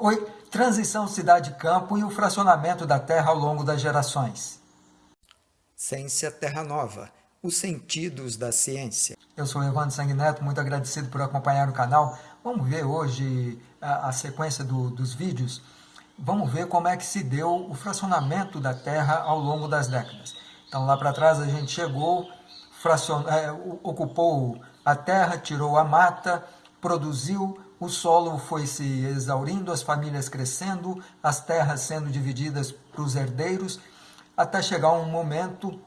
Oi, transição cidade-campo e o fracionamento da terra ao longo das gerações. Ciência Terra Nova, os sentidos da ciência. Eu sou Evandro Sanguineto, muito agradecido por acompanhar o canal. Vamos ver hoje a, a sequência do, dos vídeos. Vamos ver como é que se deu o fracionamento da terra ao longo das décadas. Então lá para trás a gente chegou, fracion... é, ocupou a terra, tirou a mata, produziu, o solo foi se exaurindo, as famílias crescendo, as terras sendo divididas para os herdeiros, até chegar um momento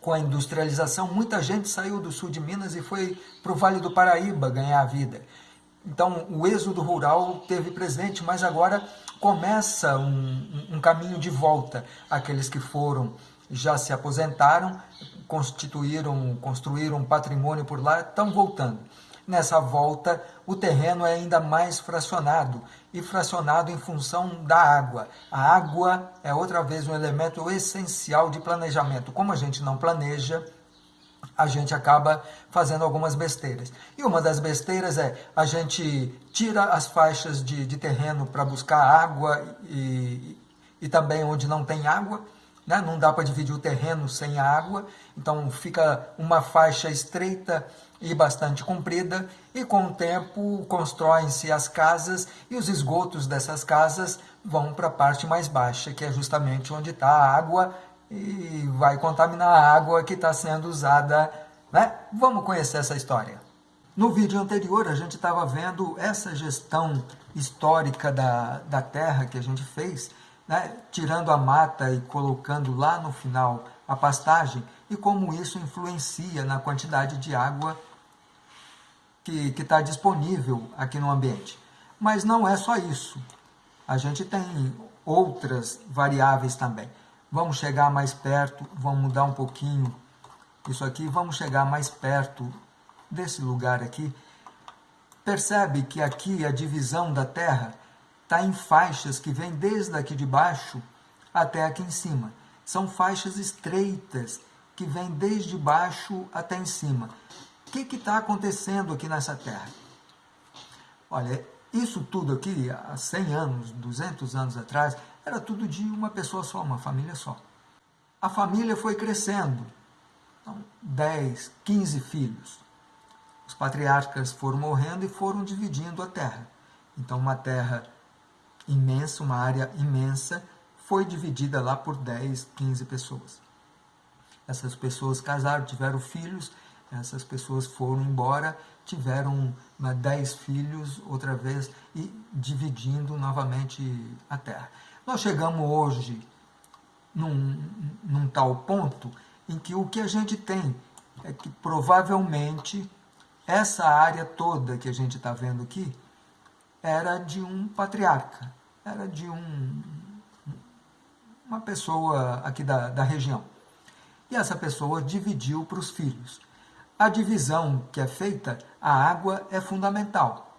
com a industrialização, muita gente saiu do sul de Minas e foi para o Vale do Paraíba ganhar a vida. Então, o êxodo rural teve presente, mas agora começa um, um caminho de volta. Aqueles que foram já se aposentaram, constituíram, construíram um patrimônio por lá, estão voltando. Nessa volta, o terreno é ainda mais fracionado, e fracionado em função da água. A água é outra vez um elemento essencial de planejamento. Como a gente não planeja, a gente acaba fazendo algumas besteiras. E uma das besteiras é a gente tira as faixas de, de terreno para buscar água e, e também onde não tem água, né? não dá para dividir o terreno sem água, então fica uma faixa estreita e bastante comprida, e com o tempo constroem-se as casas e os esgotos dessas casas vão para a parte mais baixa, que é justamente onde está a água e vai contaminar a água que está sendo usada. Né? Vamos conhecer essa história. No vídeo anterior a gente estava vendo essa gestão histórica da, da terra que a gente fez, né, tirando a mata e colocando lá no final a pastagem, e como isso influencia na quantidade de água que está disponível aqui no ambiente. Mas não é só isso. A gente tem outras variáveis também. Vamos chegar mais perto, vamos mudar um pouquinho isso aqui, vamos chegar mais perto desse lugar aqui. Percebe que aqui a divisão da Terra está em faixas que vêm desde aqui de baixo até aqui em cima. São faixas estreitas que vêm desde baixo até em cima. O que está acontecendo aqui nessa Terra? Olha, isso tudo aqui, há 100 anos, 200 anos atrás, era tudo de uma pessoa só, uma família só. A família foi crescendo, então, 10, 15 filhos. Os patriarcas foram morrendo e foram dividindo a terra. Então, uma terra imensa, uma área imensa, foi dividida lá por 10, 15 pessoas. Essas pessoas casaram, tiveram filhos, essas pessoas foram embora, tiveram né, 10 filhos outra vez e dividindo novamente a terra. Nós chegamos hoje num, num tal ponto em que o que a gente tem é que provavelmente essa área toda que a gente está vendo aqui era de um patriarca, era de um, uma pessoa aqui da, da região. E essa pessoa dividiu para os filhos. A divisão que é feita, a água é fundamental.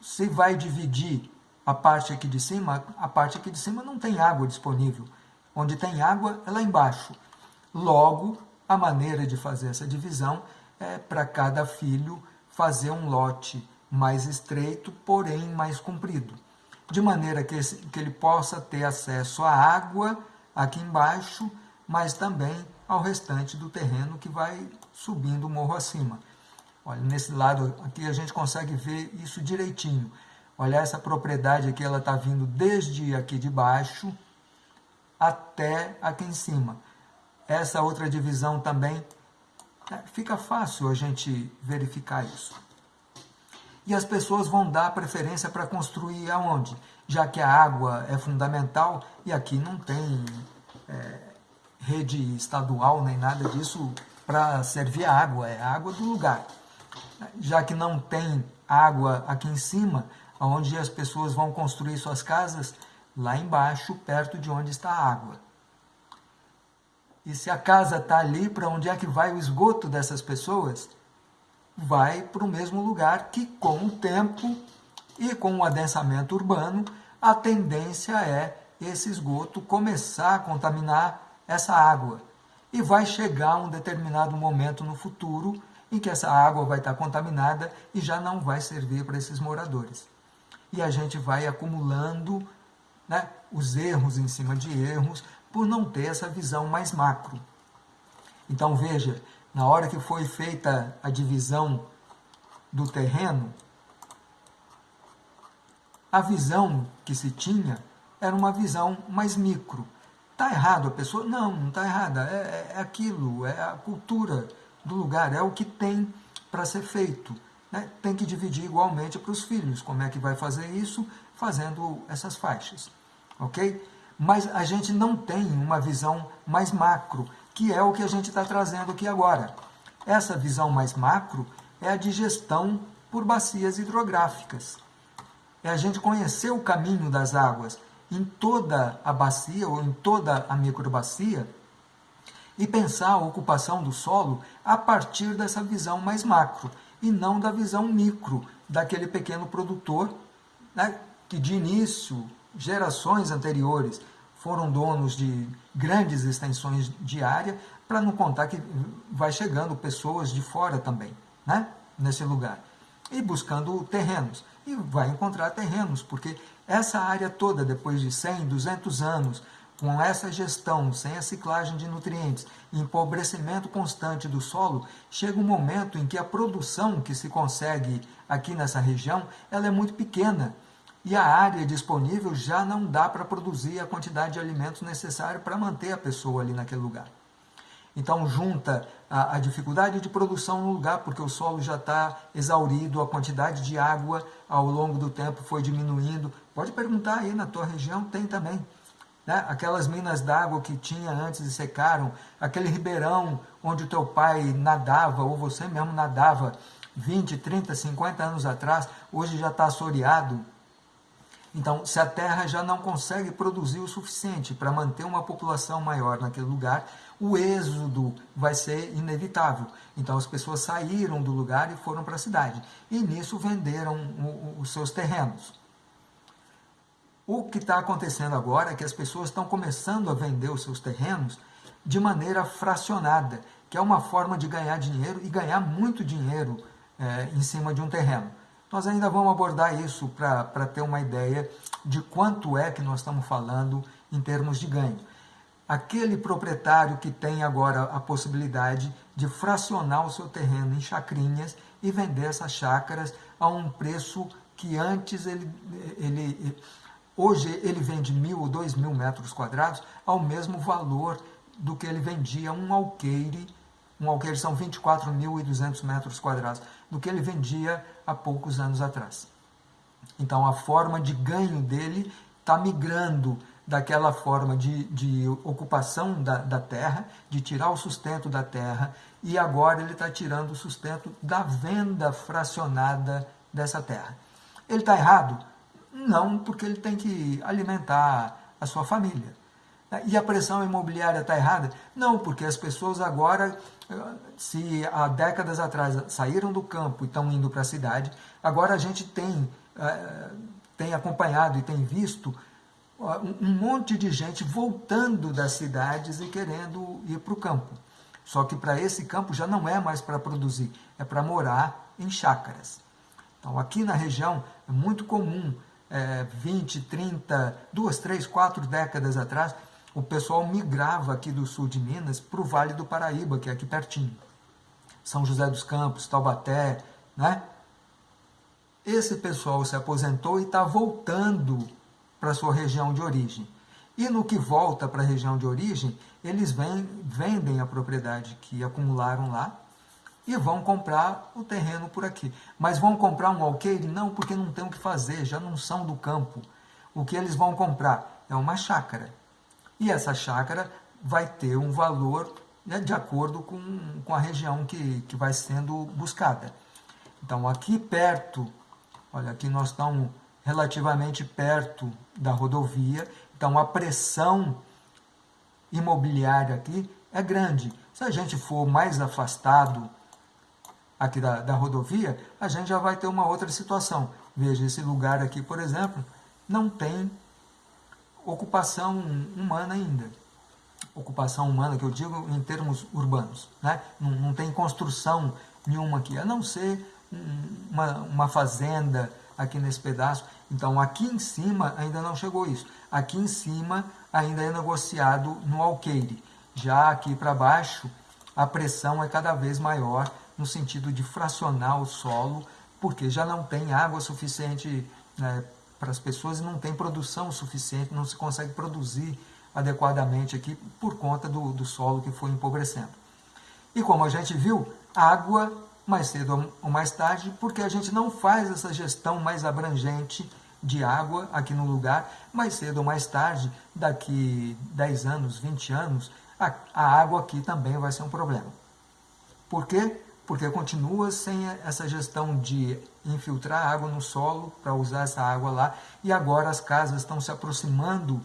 Se vai dividir a parte aqui de cima, a parte aqui de cima não tem água disponível. Onde tem água é lá embaixo. Logo, a maneira de fazer essa divisão é para cada filho fazer um lote mais estreito, porém mais comprido, de maneira que, ele possa ter acesso à água aqui embaixo, mas também ao restante do terreno que vai subindo o morro acima. Olha, nesse lado aqui a gente consegue ver isso direitinho. Olha, essa propriedade aqui, ela está vindo desde aqui de baixo até aqui em cima. Essa outra divisão também, é, fica fácil a gente verificar isso. E as pessoas vão dar preferência para construir aonde? Já que a água é fundamental e aqui não tem é, rede estadual nem nada disso para servir água, é água do lugar. Já que não tem água aqui em cima, onde as pessoas vão construir suas casas, lá embaixo, perto de onde está a água. E se a casa está ali, para onde é que vai o esgoto dessas pessoas? Vai para o mesmo lugar que, com o tempo e com o adensamento urbano, a tendência é esse esgoto começar a contaminar essa água. E vai chegar um determinado momento no futuro em que essa água vai estar contaminada e já não vai servir para esses moradores. e a gente vai acumulando né, os erros em cima de erros por não ter essa visão mais macro. Então veja, na hora que foi feita a divisão do terreno, a visão que se tinha era uma visão mais micro. Está errado a pessoa? Não, não está errada. É, é, aquilo, é a cultura do lugar, é o que tem para ser feito. Né? Tem que dividir igualmente para os filhos. Como é que vai fazer isso? Fazendo essas faixas. Ok? Mas a gente não tem uma visão mais macro, que é o que a gente está trazendo aqui agora. Essa visão mais macro é a de gestão por bacias hidrográficas. É a gente conhecer o caminho das águas em toda a bacia ou em toda a microbacia e pensar a ocupação do solo a partir dessa visão mais macro e não da visão micro daquele pequeno produtor né, que de início, gerações anteriores, foram donos de grandes extensões de área, para não contar que vai chegando pessoas de fora também, né, nesse lugar, e buscando terrenos. E vai encontrar terrenos, porque essa área toda, depois de 100, 200 anos, com essa gestão, sem a ciclagem de nutrientes, empobrecimento constante do solo, chega um momento em que a produção que se consegue aqui nessa região, ela é muito pequena. E a área disponível já não dá para produzir a quantidade de alimentos necessária para manter a pessoa ali naquele lugar. Então, junta a, a, dificuldade de produção no lugar, porque o solo já está exaurido, a quantidade de água ao longo do tempo foi diminuindo. Pode perguntar aí na tua região, tem também. Né? Aquelas minas d'água que tinha antes e secaram, aquele ribeirão onde teu pai nadava, ou você mesmo nadava 20, 30, 50 anos atrás, hoje já está assoreado, então, se a terra já não consegue produzir o suficiente para manter uma população maior naquele lugar, o êxodo vai ser inevitável. Então, as pessoas saíram do lugar e foram para a cidade. E nisso venderam os seus terrenos. O que está acontecendo agora é que as pessoas estão começando a vender os seus terrenos de maneira fracionada, que é uma forma de ganhar dinheiro e ganhar muito dinheiro é, em cima de um terreno. Nós ainda vamos abordar isso para ter uma ideia de quanto é que nós estamos falando em termos de ganho. Aquele proprietário que tem agora a possibilidade de fracionar o seu terreno em chacrinhas e vender essas chácaras a um preço que antes ele, ele hoje ele vende mil ou dois mil metros quadrados ao mesmo valor do que ele vendia um alqueire um alqueire são 24.200 metros quadrados, do que ele vendia há poucos anos atrás. Então a forma de ganho dele está migrando daquela forma de, de ocupação da, da, terra, de tirar o sustento da terra, e agora ele está tirando o sustento da venda fracionada dessa terra. Ele está errado? Não, porque ele tem que alimentar a sua família. E a pressão imobiliária está errada? Não, porque as pessoas agora, se há décadas atrás saíram do campo e estão indo para a cidade, agora a gente tem, eh, tem acompanhado e tem visto um monte de gente voltando das cidades e querendo ir para o campo. Só que para esse campo já não é mais para produzir, é para morar em chácaras. Então aqui na região é muito comum, é, 20, 30, duas, três, quatro décadas atrás, o pessoal migrava aqui do sul de Minas para o Vale do Paraíba, que é aqui pertinho. São José dos Campos, Taubaté, né? Esse pessoal se aposentou e está voltando para sua região de origem. E no que volta para a região de origem, eles vem, vendem a propriedade que acumularam lá e vão comprar o terreno por aqui. Mas vão comprar um alqueire? Não, porque não tem o que fazer, já não são do campo. O que eles vão comprar é uma chácara. E essa chácara vai ter um valor né, de acordo com, com a região que, que vai sendo buscada. Então, aqui perto, olha, aqui nós estamos relativamente perto da rodovia, então a pressão imobiliária aqui é grande. Se a gente for mais afastado aqui da, da rodovia, a gente já vai ter uma outra situação. Veja, esse lugar aqui, por exemplo, não tem ocupação humana ainda. Ocupação humana que eu digo em termos urbanos. Né? Não, não tem construção nenhuma aqui, a não ser uma, uma fazenda aqui nesse pedaço. Então aqui em cima ainda não chegou isso. Aqui em cima ainda é negociado no alqueire. Já aqui para baixo a pressão é cada vez maior no sentido de fracionar o solo, porque já não tem água suficiente né, para as pessoas e não tem produção suficiente, não se consegue produzir adequadamente aqui por conta do, do solo que foi empobrecendo. E como a gente viu, água mais cedo ou mais tarde, porque a gente não faz essa gestão mais abrangente de água aqui no lugar, mais cedo ou mais tarde, daqui 10 anos, 20 anos, a, a água aqui também vai ser um problema. Por quê? Porque continua sem essa gestão de infiltrar água no solo para usar essa água lá, e agora as casas estão se aproximando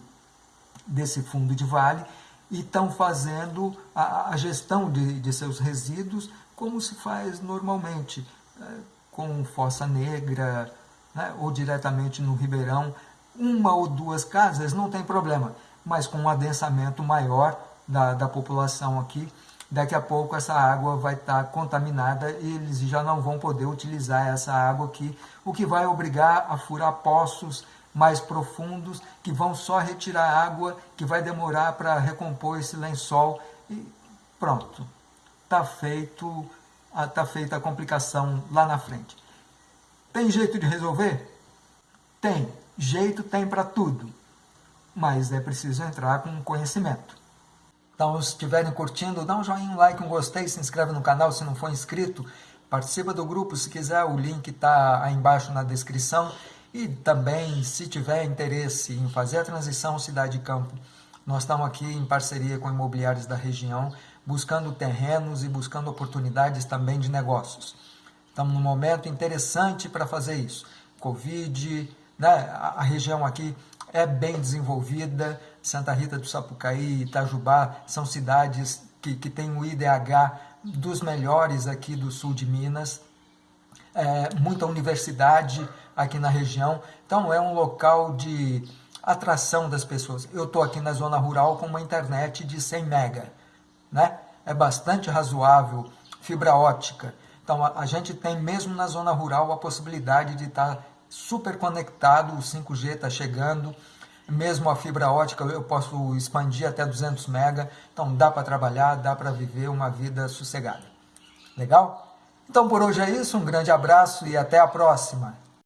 desse fundo de vale e estão fazendo a, a gestão de, de seus resíduos como se faz normalmente, é, com fossa negra né, ou diretamente no ribeirão. Uma ou duas casas não tem problema, mas com um adensamento maior da, da população aqui, daqui a pouco essa água vai estar contaminada e eles já não vão poder utilizar essa água aqui, o que vai obrigar a furar poços mais profundos, que vão só retirar água, que vai demorar para recompor esse lençol e pronto está feito, tá feita a complicação lá na frente. Tem jeito de resolver? Tem. Jeito tem para tudo. Mas é preciso entrar com conhecimento. Então, se estiverem curtindo, dá um joinha, um like, um gostei, se inscreve no canal se não for inscrito. Participa do grupo, se quiser, o link está aí embaixo na descrição. E também, se tiver interesse em fazer a transição cidade-campo, nós estamos aqui em parceria com imobiliários da região buscando terrenos e buscando oportunidades também de negócios. Estamos num momento interessante para fazer isso. Covid, né, a região aqui é bem desenvolvida, Santa Rita do Sapucaí, Itajubá, são cidades que, que têm o IDH dos melhores aqui do sul de Minas, é, muita universidade aqui na região, então é um local de atração das pessoas. Eu estou aqui na zona rural com uma internet de 100 mega, né? é bastante razoável, fibra ótica. Então, a, a gente tem mesmo na zona rural a possibilidade de estar tá super conectado, o 5G está chegando, mesmo a fibra ótica eu posso expandir até 200 mega, então dá para trabalhar, dá para viver uma vida sossegada. Legal? Então por hoje é isso, um grande abraço e até a próxima.